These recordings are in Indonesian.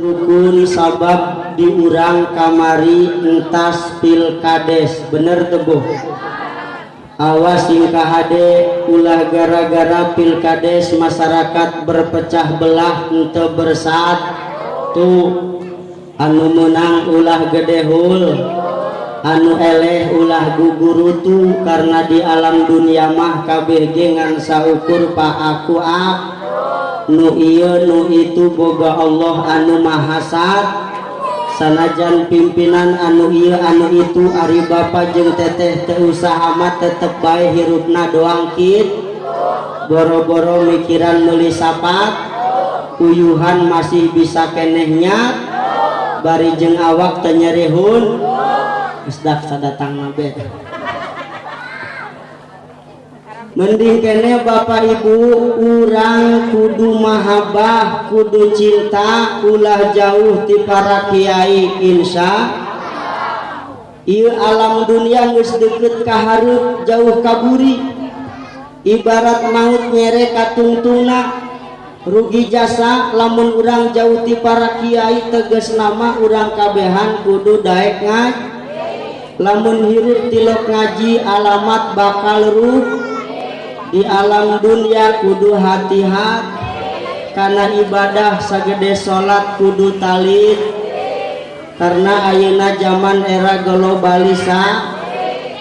rukun sabab diurang kamari entas pilkades. Bener tebuh awas singkah hade ulah gara-gara pilkades masyarakat berpecah belah ente bersat tuh anu menang ulah gedehul anu eleh ulah gugurutu karena di alam dunia mah kabeh ngan saukur pak aku ak nu iya nu itu boga Allah anu mahasat sanajan pimpinan anu iya anu itu Ari Bapak jeung teteh teu usaha mah tetep bae hirupna doang kit. Boro-boro mikiran meuli sapat. Uyuhan masih bisa kenehnya. Bari jeung awak teu nyerihun. Geus datang nabe mending kene Bapak Ibu urang kudu mahabbah kudu cinta ulah jauh ti para kiai Insya Ieu alam dunia ngus deket kaharut jauh kaburi. Ibarat maut nyere katungtuna rugi jasa lamun urang jauh ti para kiai teges nama urang kabehan kudu daek ngaj. Lamun hirup tilok ngaji alamat bakal ruh. di alam dunia kudu hati-hati. Karena ibadah sagede salat kudu talit karena ayeuna zaman era globalisa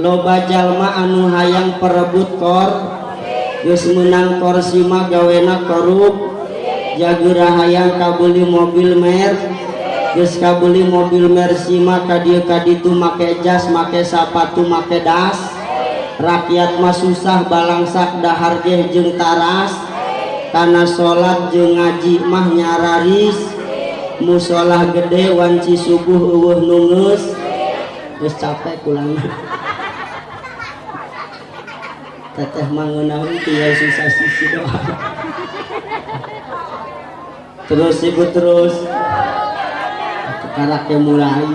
loba jalma anu hayang perebut kor geus meunang korsima gawena korup jagura hayang kabeli mobil mer geus kabeli mobil mer sima ka dieu ka ditu make jas make sepatu make das. Rakyat mah susah balangsak dahar geh jeung taras. Karena salat jeung ngaji mah nyararis. Musolah gede wanci subuh eueuh nungeus geus capek kulangna teteh mangunaun tieu susah sisi doa terus ibu terus. Karakter mulai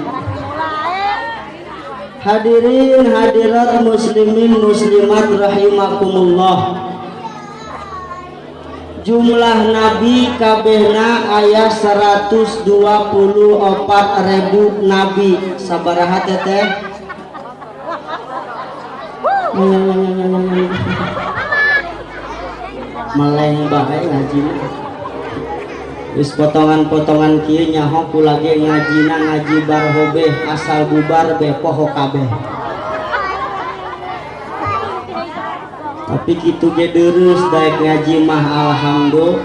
Hadirin hadirat muslimin muslimat rahimakumullah. Jumlah nabi kabehna ayah 124 ribu nabi. Sabaraha teteh. Meleng bae ngajina Is potongan-potongan Ky nyahoku lagi ngajina ngajibar hobeh asal bubar be poho kabeh. Tapi kitu ge jadurus daek ngaji mah Alhamdulillah.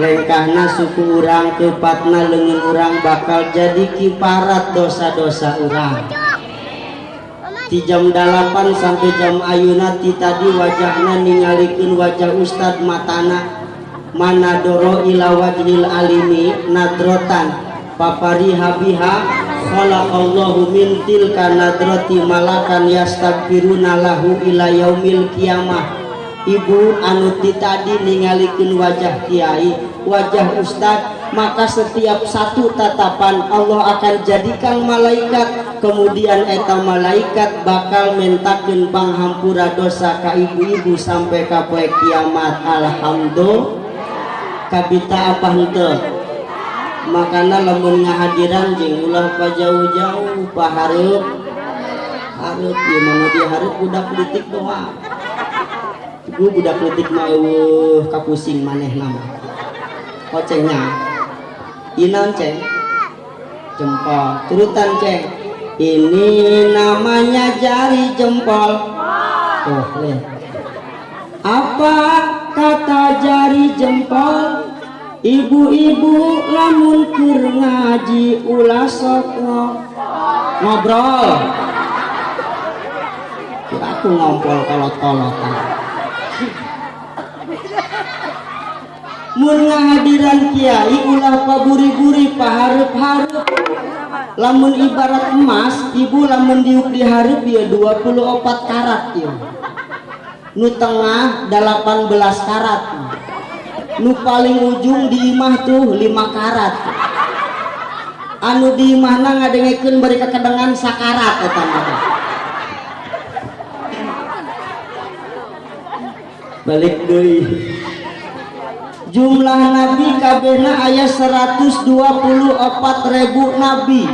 Lengkahna suku urang kepatna leungeun urang bakal jadi kiparat dosa-dosa urang. Di jam 8 sampai jam Ayunati tadi wajahnya ningalikeun wajah ustad Matana. Mana doro ila wajhil alimi nadrotan. Papari habiha khalaqallahu min tilka nadroti malakan yastaghfiruna lahu ila yaumil kiamah ibu anu ti tadi ningalikeun wajah kiai wajah ustad maka setiap satu tatapan Allah akan jadikan malaikat. Kemudian eta malaikat bakal mentakeun panghampura dosa ka ibu-ibu sampai ka poe kiamat. Alhamdulillah kabita apa henteu? Makana lamun ngahadiran jeung ulah pa jauh-jauh pa hareup hareup ieu mah di hareup budak politik doang ibu budak politik mah eueuh kapusing maneh nama. Kocengnya inan ceng jempol. Turutan ceng ini namanya jari jempol. Tuh apa kata jari jempol ibu-ibu lamun keur ngaji ulah sok ngobrol. Kira aku ngompol kolot-kolotan mun ngahadiran kiai ulah paburi-buri pahareup-hareup lamun ibarat emas ibu lamun diuk dihareup ya 24 karat ya. Nu tengah 18 karat nu paling ujung di imah tuh 5 karat. Anu di imahna ngadengekeun bari kakedengan sakarat eta balik deui. Jumlah nabi kabena ayat 124 ribu nabi.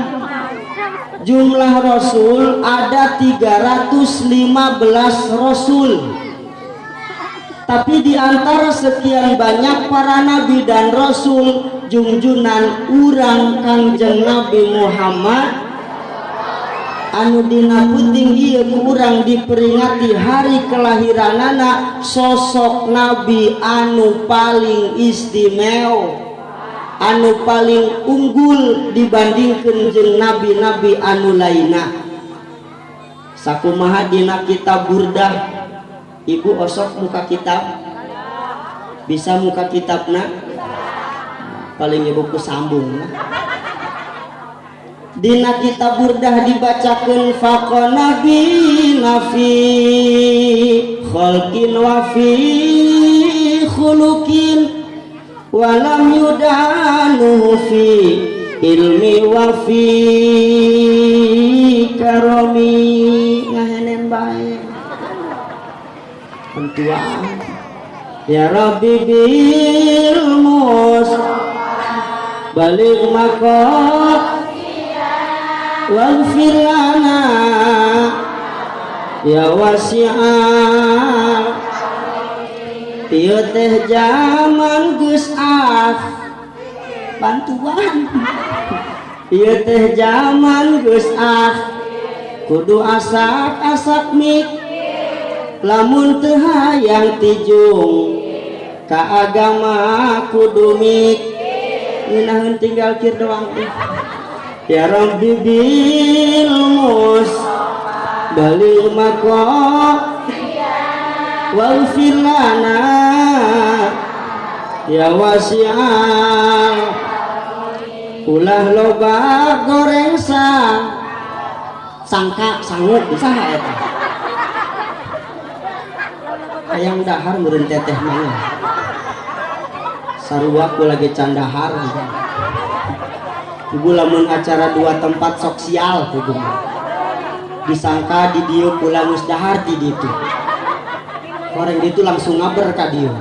Jumlah rasul ada 315 rasul tapi di antara sekian banyak para nabi dan rasul junjunan urang kanjeng Nabi Muhammad anu dina puting iya kurang diperingati hari kelahiran anak sosok nabi anu paling istimewa anu paling unggul dibandingkan jeng nabi-nabi anu lainnya. Sakumaha dina kitab burdah ibu osok muka kitab. Bisa muka kitabna? Paling ibuku sambung nah. Dina kita burdah dibacakan faqona nabi nafi khalqin wa fi walam yudanu fi ilmi wa fi karomi ngahenen bae pentuaan ya rabbi bil mus balik makot waghfir lana ya wasi'ah ieu teh zaman af bantuan. Ieu teh zaman af kudu asak-asak mik lamun teu hayang tijung ka agama kudu mik ngeunaheun tinggal kir doang Ya Rabbi bil mus balil mako waghfir lana ya wasi'al. Ulah loba goreng sang sangka sanggup bisa eta hayang dahar meureun teteh mah sarua lagi candahar ibu lamun acara dua tempat sosial ibu disangka di dia pulang musdahar di orang itu langsung ngaber ka dia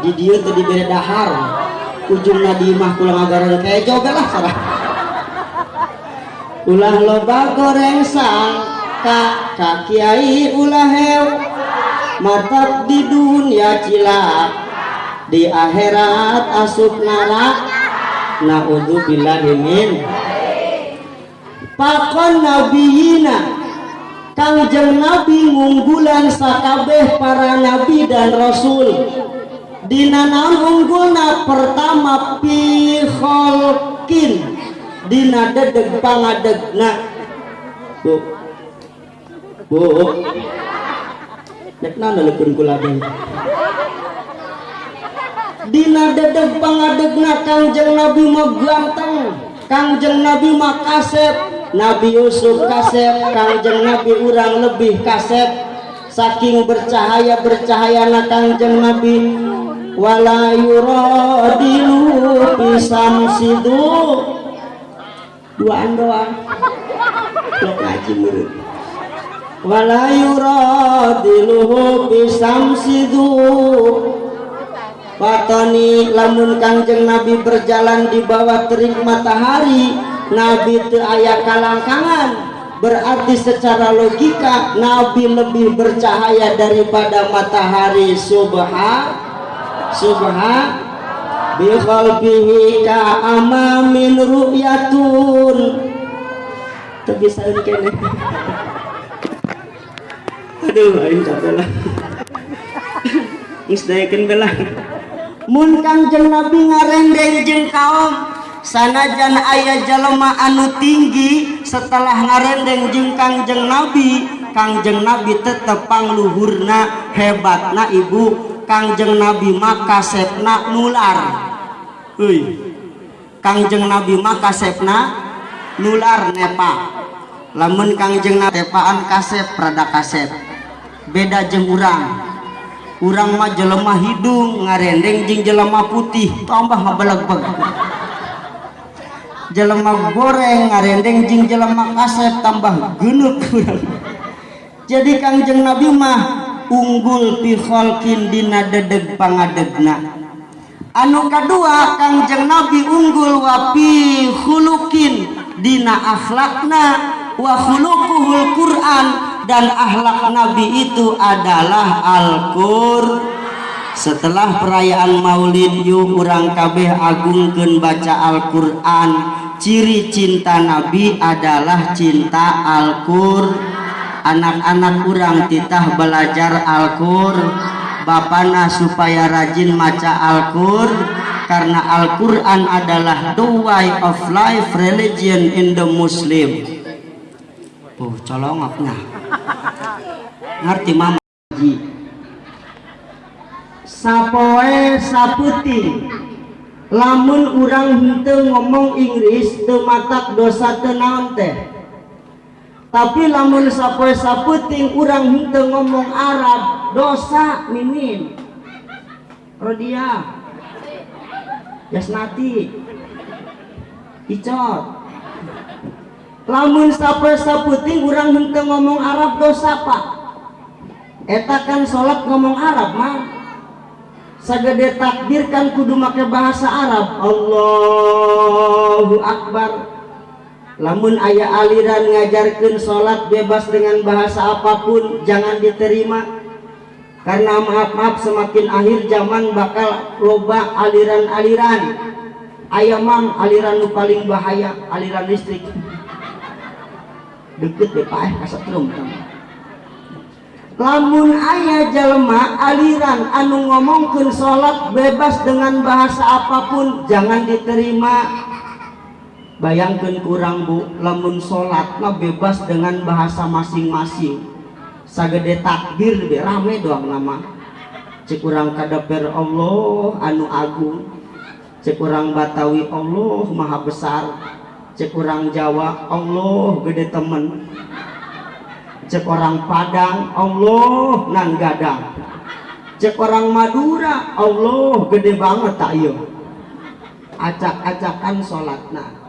di diberi dahar. Ujungnya di mah pulang agaran kayak juga lah salah. Ulah loba goreng sang ka kiai ulah hew matap di dunia cilak di akhirat asup narak Na'udzubillahi min. Pakon nabiyina. Kangjeng Nabi ngunggulan sakabeh para nabi dan rasul. Dina naon pertama piholkin Dina dedeg pangadegna Bu. Bu Nek nana lepun kula Dina dedeg pangadegna Kangjeng Nabi mah ganteng Kangjeng Nabi mah kasep Nabi Yusuf kasep Kangjeng Nabi urang lebih kasep saking bercahaya bercahaya na Kangjeng Nabi wala yuradilu pisam sidu duaan doang lo ngaji murid wala yuradilu pisam sidu Watoni lamun kangjeng Nabi berjalan di bawah terik matahari Nabi itu kalangkangan. Berarti secara logika Nabi lebih bercahaya daripada matahari. Subha subha biqalbihi ka amamin ru'yatun. Itu bisa kene aduh aing capek lah. Isdayakan belah mun kangjeng nabi ngarendeng jeng kaum. Sanajan ayah jalma anu tinggi setelah ngarendeng jeng kangjeng nabi kangjeng nabi tetep pangluhurna hebatna ibu. Kangjeng nabi maka sepna nular. Uy. kangjeng nabi maka sepna nular nepa. Lamun kangjeng nabi tepaan kasep rada kasep beda jeng urang. Kurang mah jelema hidung ngarendeng jeng jelema putih. Tambah ngabelag beg jelema goreng ngarendeng jeng jelema kaset tambah genut jadi kangjeng nabi mah unggul pi khalqin dina dedeg pangadegna. Anu kedua Kangjeng Nabi unggul wapi hulukin dina akhlakna wa khuluquhul Quran dan akhlak Nabi itu adalah Al-Qur. Setelah perayaan Maulid yuk kurang kabeh agungkeun baca Al-Qur'an. Ciri cinta Nabi adalah cinta Al-Qur. Anak-anak kurang titah belajar Al-Qur. Bapana supaya rajin maca Al-Qur. Karena Al-Quran adalah the way of life religion in the Muslim oh colongoknya ngerti mama sapoe saputing lamun urang hente ngomong Inggris tematak dosa tenaon teh? Tapi lamun sapoe saputing urang hente ngomong Arab dosa mimin. Rodia. Yasnati. Icot lamun sapoe saputing urang hente ngomong Arab dosa pak. Eta kan sholat ngomong Arab mah. Sagede takbir kan kudu make bahasa Arab. Allahu Akbar. Lamun ayah aliran ngajarkan sholat bebas dengan bahasa apa pun jangan diterima. Karena maaf-maaf semakin akhir zaman bakal loba aliran-aliran. Ayah mang aliran nu paling bahaya aliran listrik deket deh pak eh kasetrum lamun ayah jalma aliran anu ngomongkan sholat bebas dengan bahasa apa pun jangan diterima. Bayangkan kurang bu lamun sholat bebas dengan bahasa masing-masing. Sagede takbir lebih rame doang nama. Cek kurang kadaper Allah anu agung. Cek kurang batawi Allah maha besar cek kurang Jawa Allah gede temen. Cek orang Padang Allah nan gadang. Cek orang Madura Allah gede banget tak iya. Acak-acakan sholatna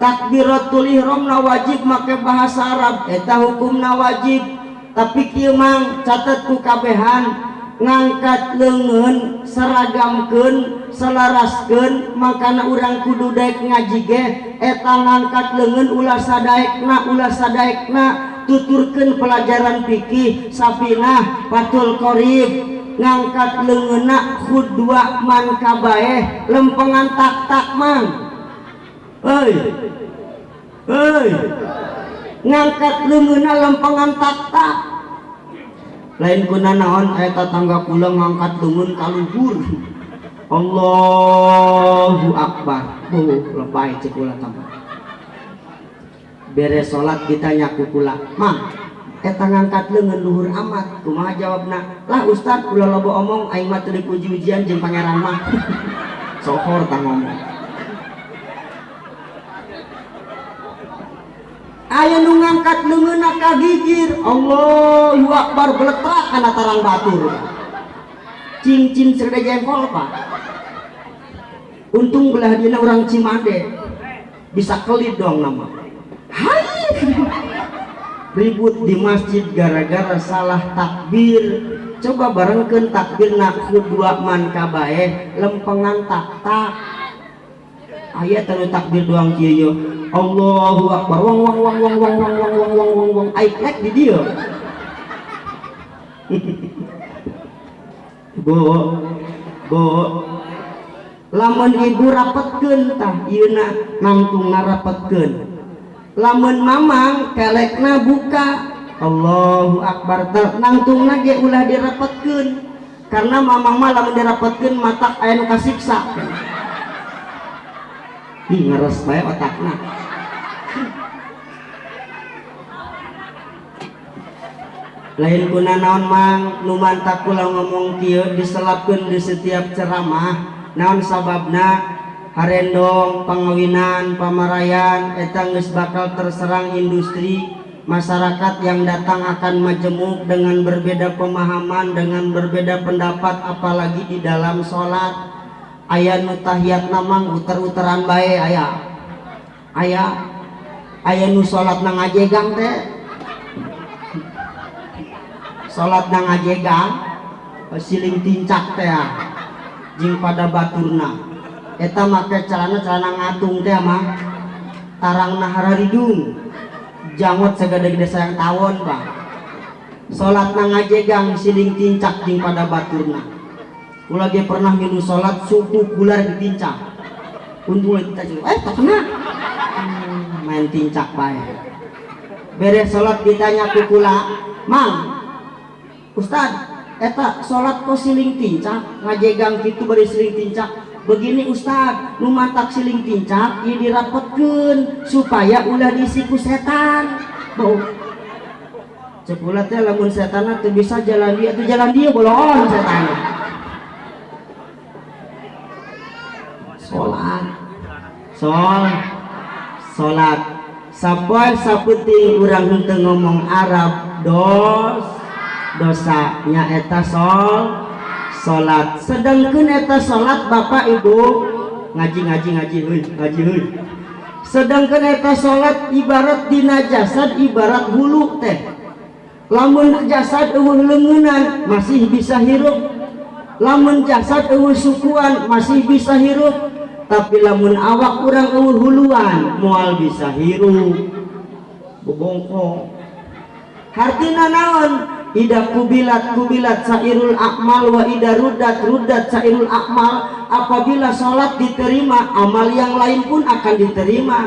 takbiratul ihram na wajib make bahasa Arab. Eta hukumna wajib. Tapi kieu mang catat ku kabehan ngangkat lengen seragamken selarasken makan urang kudu Daik ngajige eta ngangkat lengen ulah Daekna ulah Daekna tuturkan pelajaran pikih Safina Fatul Qorib ngangkat lengenak kudua man kabaeh lempengan tak tak man. Hei hei. Ngangkat lengenak lempengan tak tak lain kuna naon eta tangga kula ngangkat lengan kaluhur. Allahu Akbar. Oh lebay cek ulah tambah. Beres sholat kita nyaku pula. Mang eta ngangkat lengan luhur amat. Kumaha jawabna? Lah ustad ulah lobo omong aing mah teu dipuji ujian jeung pangeran mah. Sohor ngomong aya nu ngangkat leungeunna ka gigir. Allahu akbar beletrak kana tarang batur. Cincin serda jengkol pak. Untung belah dina orang Cimande. Bisa kelip dong nama. Ribut di masjid gara-gara salah takbir. Coba barengkan takbir nak dua man kabae lempengan tak tak ayat terus takbir doang kieu Allahu akbar. Wong wong wong wong wong wong wong wong wong wong wong. Ai klek di dia. Bo bo. Lamun ibu rapetkeun tah ieuna nangtung ngarapetkeun. Lamun mamang kelekna buka. Allahu Akbar. Nangtungna ge ulah dirapetkeun. Karena mamang mah lamun dirapetkeun mata aya kasiksa ngeres bae otakna lain guna naon mang nu mantak kula ngomong kieu diselapkeun di setiap ceramah. Naon sababna? Harendong pengawinan pamarayan etang geus bakal terserang industri. Masyarakat yang datang akan majemuk dengan berbeda pemahaman dengan berbeda pendapat apalagi di dalam sholat ayat nutahiyat namang uter-uteran bae ayah ayah ayah nu sholat nang ajegang teh. Nang ajegang siling tincak teh Jing pada baturna. Eta make celana celana ngatung teh mah tarang nahara hidung jangot segede-gede sayang tawon bang salat ngajegang siling tincak jing pada baturna ulah dia pernah minum salat suku gular ditincak. Untung kita eh tak kena hmm, main tincak bae. Beres salat ditanya kukula mang Ustad eta salat kok siling tincak? Ngajegang gitu bari siling tincak. Begini Ustad numatak siling tincak ini dirapetkeun supaya ulah disiku setan. Bau. Cepula teh lamun setan teh bisa jalan dia tuh jalan dia bolon setan sholat sol. Sholat sampai saputing urang henteu ngomong Arab dos. Dosanya eta sol. Salat sedangkan eta salat Bapak Ibu. Ngaji ngaji ngaji huy, ngaji huy. sedangkan eta salat ibarat dina jasad ibarat hulu teh. Lamun jasad eueuh leungunan masih bisa hirup. Lamun jasad eueuh sukuan masih bisa hirup tapi lamun awak kurang eueuh huluan moal bisa hirup. Bobongkong hartina naon? Ida kubilat kubilat sairul akmal wa ida rudat rudat sairul akmal. Apabila sholat diterima amal yang lain pun akan diterima.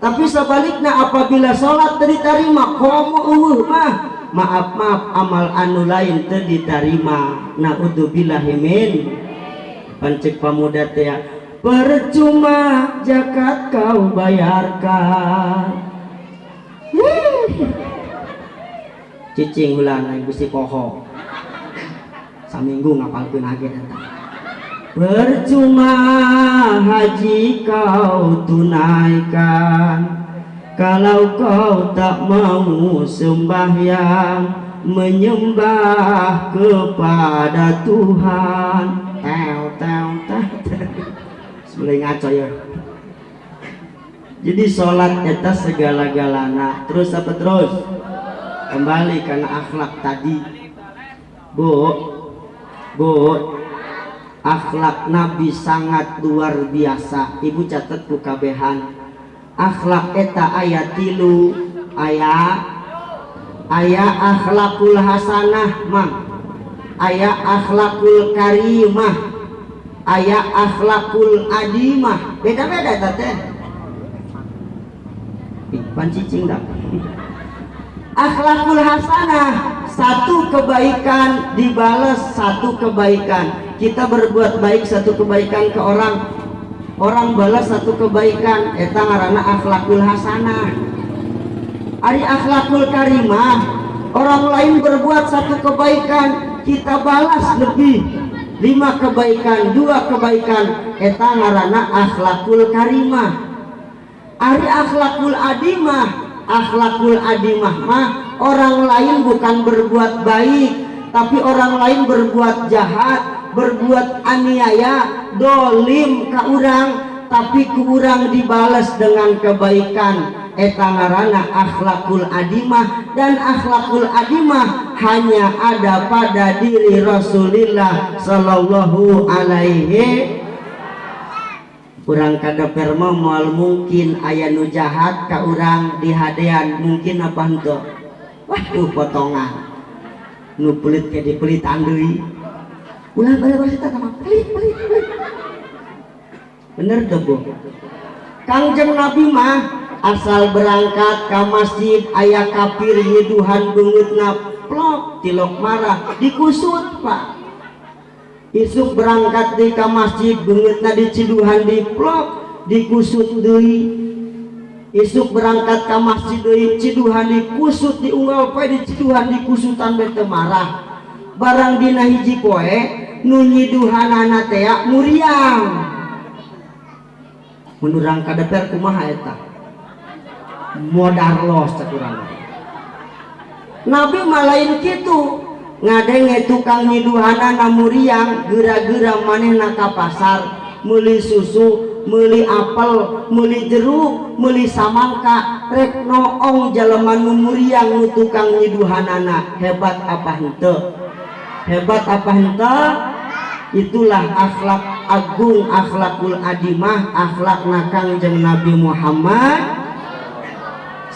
Tapi sebaliknya apabila sholat diterima komo uh mah. Maaf maaf amal anu lain diterima naudzubillahimin pancik pamuda teh percuma jakat kau bayarkan. Cicing ulang yang gusti poho saminggu ngapalkeun hage eta percuma haji kau tunaikan. Kalau kau tak mau sembahyang menyembah kepada Tuhan. Teo teo teo sebelum ngaco ya. Jadi sholat eta segala-galana. Terus apa terus? Kembali karena akhlak tadi. Bu Bu akhlak Nabi sangat luar biasa. Ibu catat kabehan akhlak eta ayat tilu ayat ayat akhlakul hasanah mah ayat akhlakul karimah ayat akhlakul adimah. Beda-beda tete pancicing dah. Akhlakul hasanah. Satu kebaikan dibalas satu kebaikan. Kita berbuat baik satu kebaikan ke orang. Orang balas satu kebaikan. Eta ngaranna akhlakul hasanah. Ari akhlakul karimah. Orang lain berbuat satu kebaikan kita balas lebih lima kebaikan dua kebaikan. Eta ngaranna akhlakul karimah. Ari akhlakul adimah akhlakul adimah mah orang lain bukan berbuat baik tapi orang lain berbuat jahat berbuat aniaya dolim ke orang tapi ke orang dibalas dengan kebaikan etangarana akhlakul adimah dan akhlakul adimah hanya ada pada diri Rasulullah Shallallahu alaihi. Kurang kada perma mal mungkin ayah nu jahat ka orang dihadean mungkin apa ento wah. Tuh potongan. Nu pelit ke di pelit andui ulah balik balik sama pelit pelit pelit. Bener tuh bu? Kangjeng nabi mah asal berangkat ke masjid ayah kafir hiduhan bungut plok tilok marah. Dikusut pak. Isuk berangkat di ke masjid bengetna di ciduhan di plok dikusut deui. Isuk berangkat ke masjid deui ciduhan dikusut diunggal poe di ciduhan dikusutan bete marah. Barang dina hiji poe nu nyiduhanana teh muriang. Menurang kadeper kumaha eta modarlos cek Nabi malain kitu ngadenge tukang nyiduhana namuriang gera-gera maneh naka pasar. Meli susu meli apel meli jeruk meli samangka rek noong jalaman muriang nu tukang nyiduhanana. Hebat apa hente? Hebat apa hente? Itulah akhlak agung akhlakul adimah akhlak nakang jeng Nabi Muhammad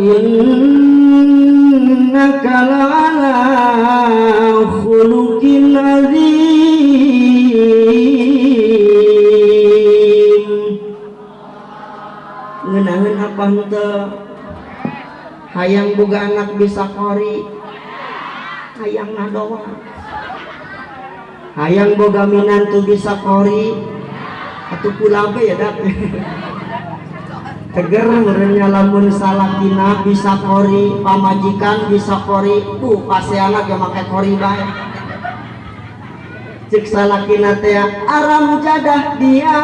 innaka la'ala khuluqin azim. Ngeunangeun apa henteu? Hayang boga anak bisa kori. Hayang nadoa hayang boga minantu bisa kori. Atau pulabe ya dak teger merenya lamun salakina bisa kori pamajikan bisa kori. Uh pasti anak yang pakai kori baik cek salakina teh aram jadah dia